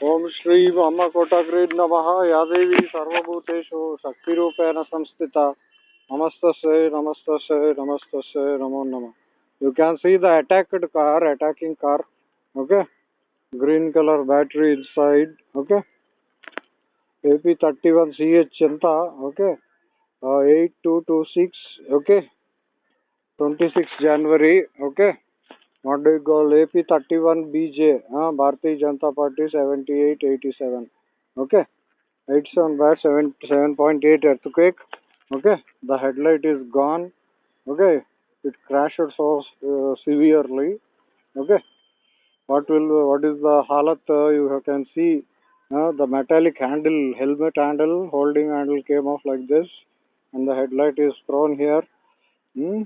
ओम श्री अम्म कोटाग्रीद नम। या देवी सर्वभूतेषु शक्ति संस्थित। नमस्त नमस्त नमस्त नमो नम। You can see the attacked car attacking car okay green colour battery in sad okay AP thirty one C H अंत okay two two six okay twenty six January okay? What do you call AP31BJ, uh, Bharatiya Janata Party 7887. Okay, 87 by 7, 7.8 earthquake. Okay, the headlight is gone. Okay, it crashed so uh, severely. Okay, what will what is the halat? Uh, you can see uh, the metallic handle, helmet handle, holding handle came off like this, and the headlight is thrown here. Hmm?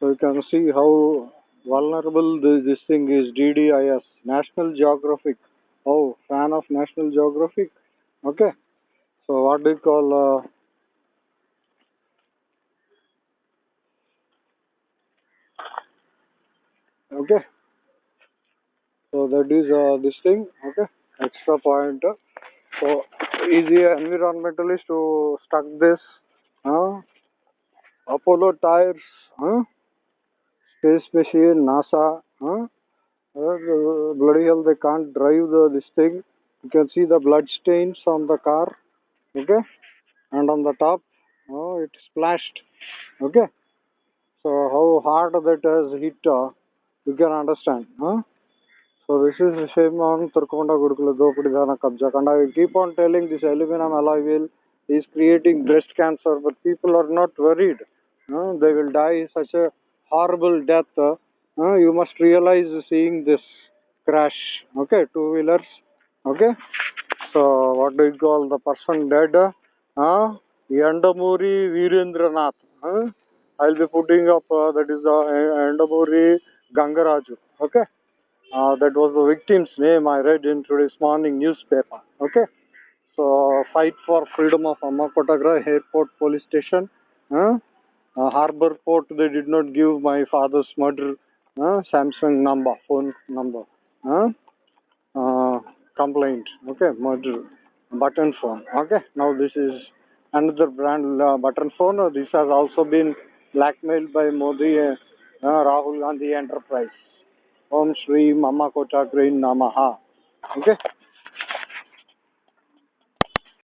So you can see how vulnerable this, thing is DDIS, National Geographic. Oh, fan of National Geographic? Okay. So what do you call... Uh, okay. So that is uh, this thing. Okay. Extra point. So easy environmentalist to stuck this. Uh, Apollo tires. Huh? Space machine, NASA, huh? Uh, bloody hell, they can't drive the this thing. You can see the blood stains on the car, okay? And on the top, oh, it splashed, okay? So how hard that has hit, uh, you can understand, huh? So this is the same on Turkonda Gurukula Dopudidana Kabja. And I keep on telling this aluminum alloy wheel is creating breast cancer, but people are not worried. Uh, they will die such a horrible death, uh, you must realize seeing this crash. Okay, two wheelers. Okay, so what do you call the person dead? Uh, Yandamuri Virendranath. Uh, I'll be putting up uh, that is uh, Yandamuri Gangaraju. Okay, uh, that was the victim's name I read in today's morning newspaper. Okay, so fight for freedom of Amma Kotagra Airport Police Station. Uh, uh, harbor port they did not give my father's murder uh, samsung number phone number uh, uh, complaint okay murder button phone okay. Now this is another brand uh, button phone. This has also been blackmailed by modi uh, uh, rahul gandhi enterprise. Om shri mama kota green namaha okay